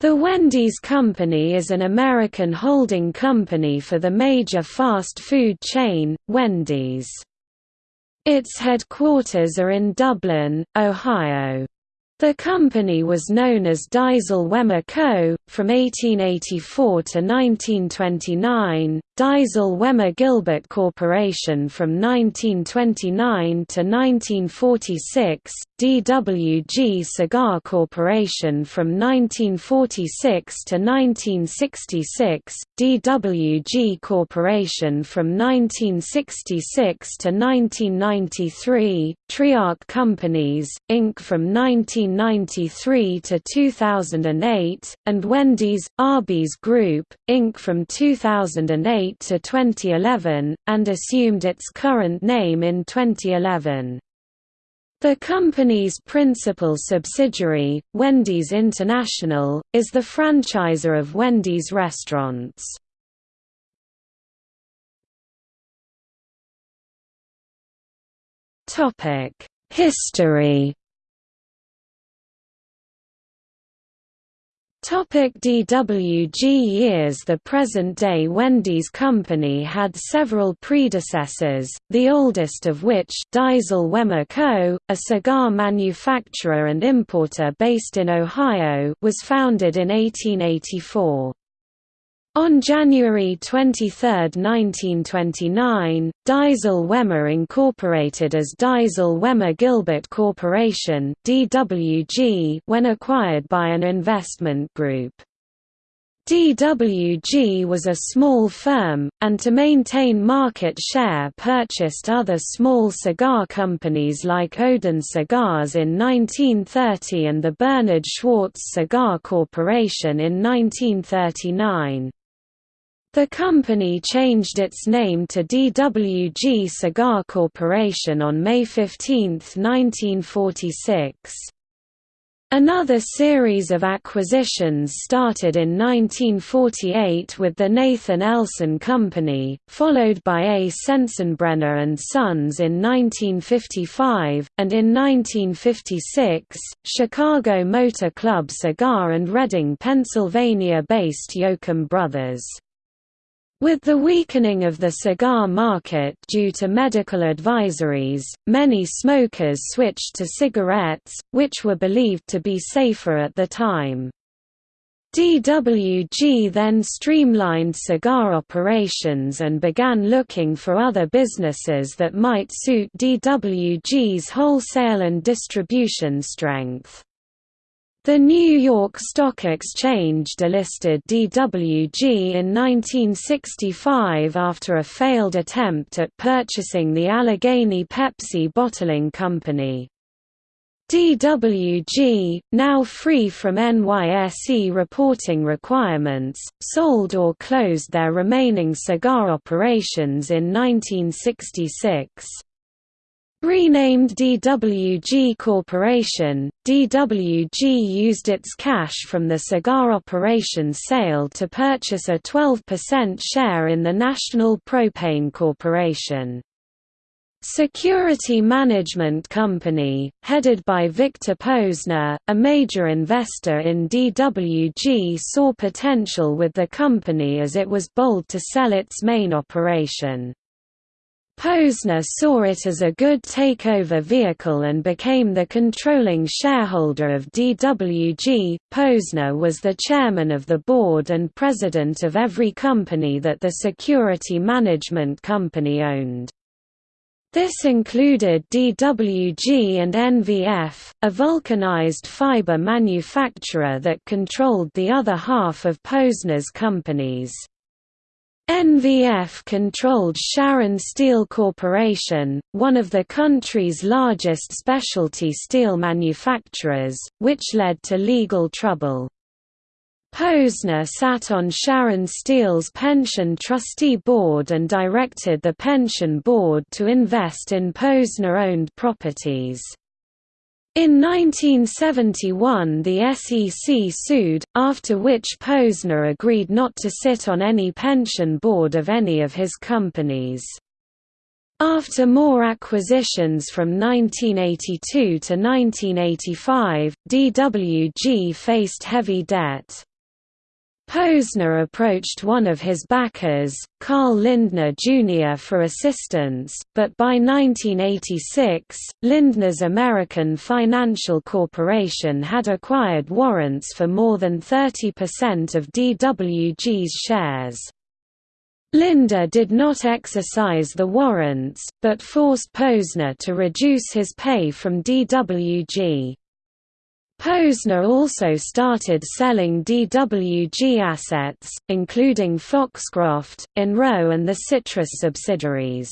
The Wendy's Company is an American holding company for the major fast food chain, Wendy's. Its headquarters are in Dublin, Ohio. The company was known as Deisel Wemmer Co. from 1884 to 1929, Deisel Wemmer Gilbert Corporation from 1929 to 1946, DWG Cigar Corporation from 1946 to 1966, DWG Corporation from 1966 to 1993, Triarc Companies, Inc. from 19 1993 to 2008, and Wendy's, Arby's Group, Inc. from 2008 to 2011, and assumed its current name in 2011. The company's principal subsidiary, Wendy's International, is the franchisor of Wendy's restaurants. History Topic DWG years The present-day Wendy's Company had several predecessors, the oldest of which Deisel Wemmer Co., a cigar manufacturer and importer based in Ohio was founded in 1884. On January 23, 1929, Deisel Wemmer incorporated as Deisel Wemmer Gilbert Corporation (DWG) when acquired by an investment group. DWG was a small firm, and to maintain market share purchased other small cigar companies like Odin Cigars in 1930 and the Bernard Schwartz Cigar Corporation in 1939. The company changed its name to DWG Cigar Corporation on May 15, 1946. Another series of acquisitions started in 1948 with the Nathan Elson Company, followed by A. Sensenbrenner and Sons in 1955, and in 1956, Chicago Motor Club Cigar and Reading, Pennsylvania-based Yoakum Brothers. With the weakening of the cigar market due to medical advisories, many smokers switched to cigarettes, which were believed to be safer at the time. DWG then streamlined cigar operations and began looking for other businesses that might suit DWG's wholesale and distribution strength. The New York Stock Exchange delisted DWG in 1965 after a failed attempt at purchasing the Allegheny Pepsi Bottling Company. DWG, now free from NYSE reporting requirements, sold or closed their remaining cigar operations in 1966. Renamed DWG Corporation, DWG used its cash from the cigar operation sale to purchase a 12% share in the National Propane Corporation. Security Management Company, headed by Victor Posner, a major investor in DWG saw potential with the company as it was bold to sell its main operation. Posner saw it as a good takeover vehicle and became the controlling shareholder of DWG. Posner was the chairman of the board and president of every company that the security management company owned. This included DWG and NVF, a vulcanized fiber manufacturer that controlled the other half of Posner's companies. NVF controlled Sharon Steel Corporation, one of the country's largest specialty steel manufacturers, which led to legal trouble. Posner sat on Sharon Steel's pension trustee board and directed the pension board to invest in Posner-owned properties. In 1971 the SEC sued, after which Posner agreed not to sit on any pension board of any of his companies. After more acquisitions from 1982 to 1985, DWG faced heavy debt. Posner approached one of his backers, Carl Lindner Jr. for assistance, but by 1986, Lindner's American Financial Corporation had acquired warrants for more than 30% of DWG's shares. Lindner did not exercise the warrants, but forced Posner to reduce his pay from DWG. Posner also started selling DWG assets, including Foxcroft, Enro and the Citrus subsidiaries.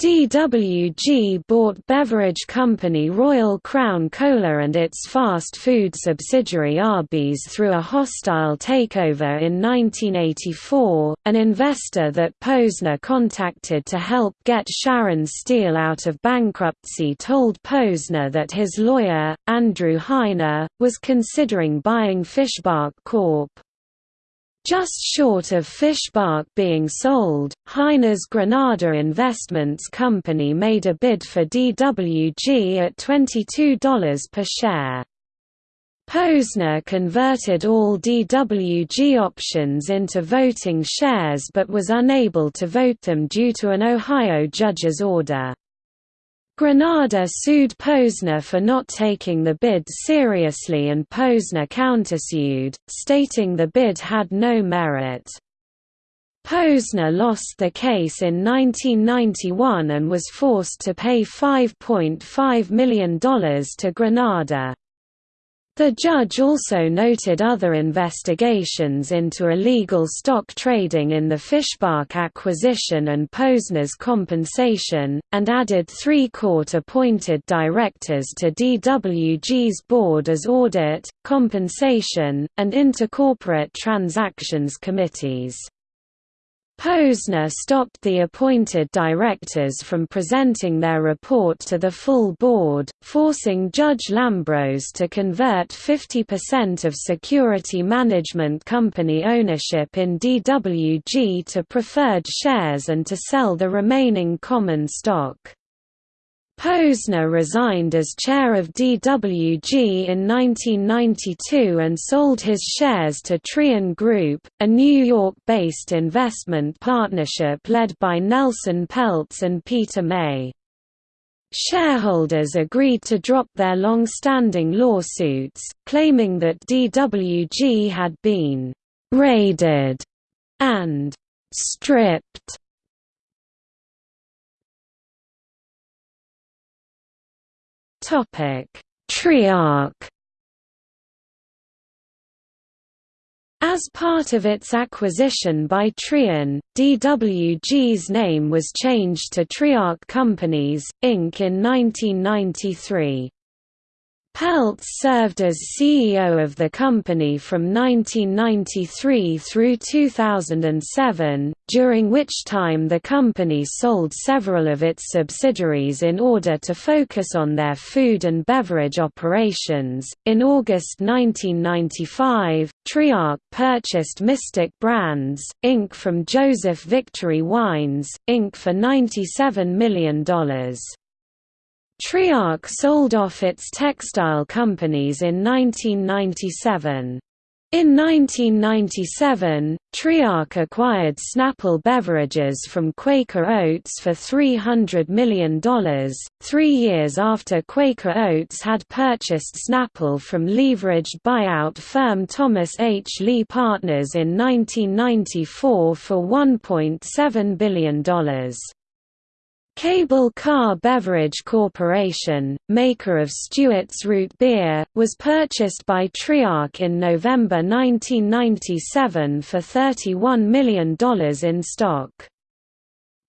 DWG bought beverage company Royal Crown Cola and its fast food subsidiary Arby's through a hostile takeover in 1984. An investor that Posner contacted to help get Sharon Steel out of bankruptcy told Posner that his lawyer, Andrew Heiner, was considering buying Fischbach Corp. Just short of Fischbach being sold, Heine's Granada Investments Company made a bid for DWG at $22 per share. Posner converted all DWG options into voting shares but was unable to vote them due to an Ohio judge's order. Granada sued Posner for not taking the bid seriously and Posner countersued, stating the bid had no merit. Posner lost the case in 1991 and was forced to pay $5.5 million to Granada. The judge also noted other investigations into illegal stock trading in the Fischbach acquisition and Posner's compensation, and added three court-appointed directors to DWG's board as audit, compensation, and intercorporate transactions committees. Posner stopped the appointed directors from presenting their report to the full board, forcing Judge Lambros to convert 50% of security management company ownership in DWG to preferred shares and to sell the remaining common stock. Posner resigned as chair of DWG in 1992 and sold his shares to Trian Group, a New York-based investment partnership led by Nelson Peltz and Peter May. Shareholders agreed to drop their long-standing lawsuits, claiming that DWG had been «raided» and «stripped» Topic: Triarc. As part of its acquisition by Trian, DWG's name was changed to Triarch Companies, Inc. in 1993. Peltz served as CEO of the company from 1993 through 2007, during which time the company sold several of its subsidiaries in order to focus on their food and beverage operations. In August 1995, Triarc purchased Mistic Brands, Inc. from Joseph Victori Wines, Inc. for $97 million. Triarc sold off its textile companies in 1997. In 1997, Triarc acquired Snapple Beverages from Quaker Oats for $300 million, three years after Quaker Oats had purchased Snapple from leveraged buyout firm Thomas H. Lee Partners in 1994 for $1.7 billion. Cable Car Beverage Corporation, maker of Stewart's Root Beer, was purchased by Triarc in November 1997 for $31 million in stock.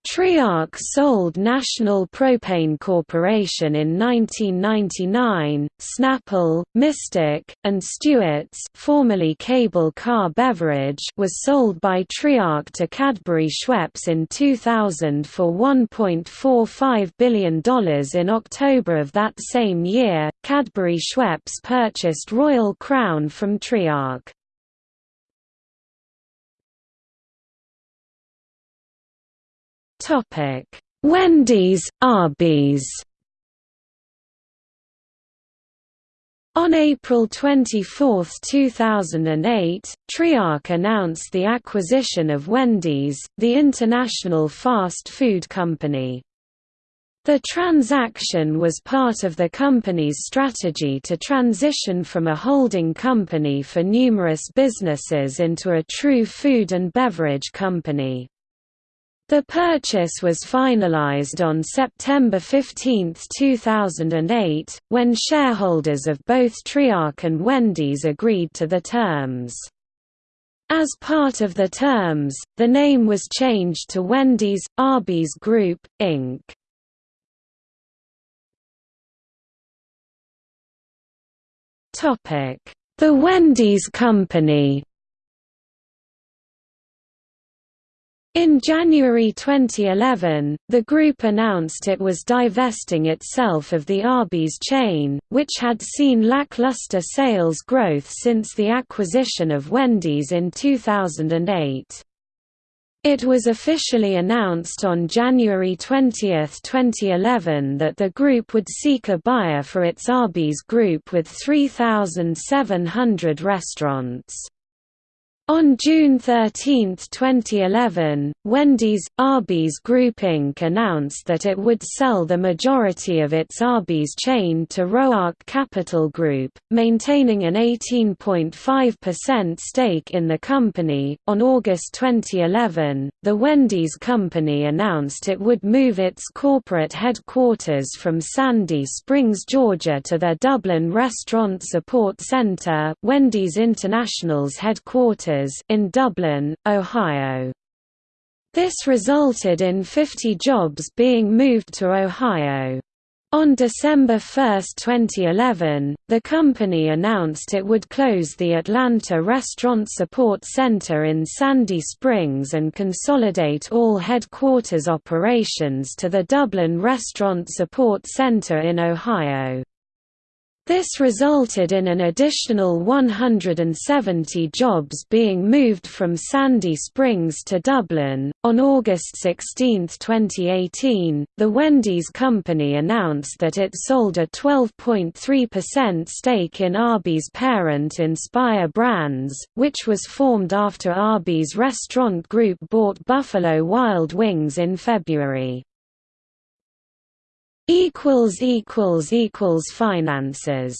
Triarc sold National Propane Corporation in 1999. Snapple, Mistic, and Stewart's, formerly Cable Car Beverage, was sold by Triarc to Cadbury Schweppes in 2000 for $1.45 billion. In October of that same year, Cadbury Schweppes purchased Royal Crown from Triarc. Topic: Wendy's, Arby's. On April 24, 2008, Triarc announced the acquisition of Wendy's, the international fast food company. The transaction was part of the company's strategy to transition from a holding company for numerous businesses into a true food and beverage company. The purchase was finalized on September 15, 2008, when shareholders of both Triarc and Wendy's agreed to the terms. As part of the terms, the name was changed to Wendy's – Arby's Group, Inc. The Wendy's Company In January 2011, the group announced it was divesting itself of the Arby's chain, which had seen lackluster sales growth since the acquisition of Wendy's in 2008. It was officially announced on January 20, 2011 that the group would seek a buyer for its Arby's group with 3,700 restaurants. On June 13, 2011, Wendy's, Arby's Group Inc. announced that it would sell the majority of its Arby's chain to Roark Capital Group, maintaining an 18.5% stake in the company. On August 2011, the Wendy's Company announced it would move its corporate headquarters from Sandy Springs, Georgia to their Dublin Restaurant Support Center, Wendy's International's headquarters in Dublin, Ohio. This resulted in 50 jobs being moved to Ohio. On December 1, 2011, the company announced it would close the Atlanta Restaurant Support Center in Sandy Springs and consolidate all headquarters operations to the Dublin Restaurant Support Center in Ohio. This resulted in an additional 170 jobs being moved from Sandy Springs to Dublin. On August 16, 2018, the Wendy's Company announced that it sold a 12.3% stake in Arby's parent Inspire Brands, which was formed after Arby's restaurant group bought Buffalo Wild Wings in February equals equals equals finances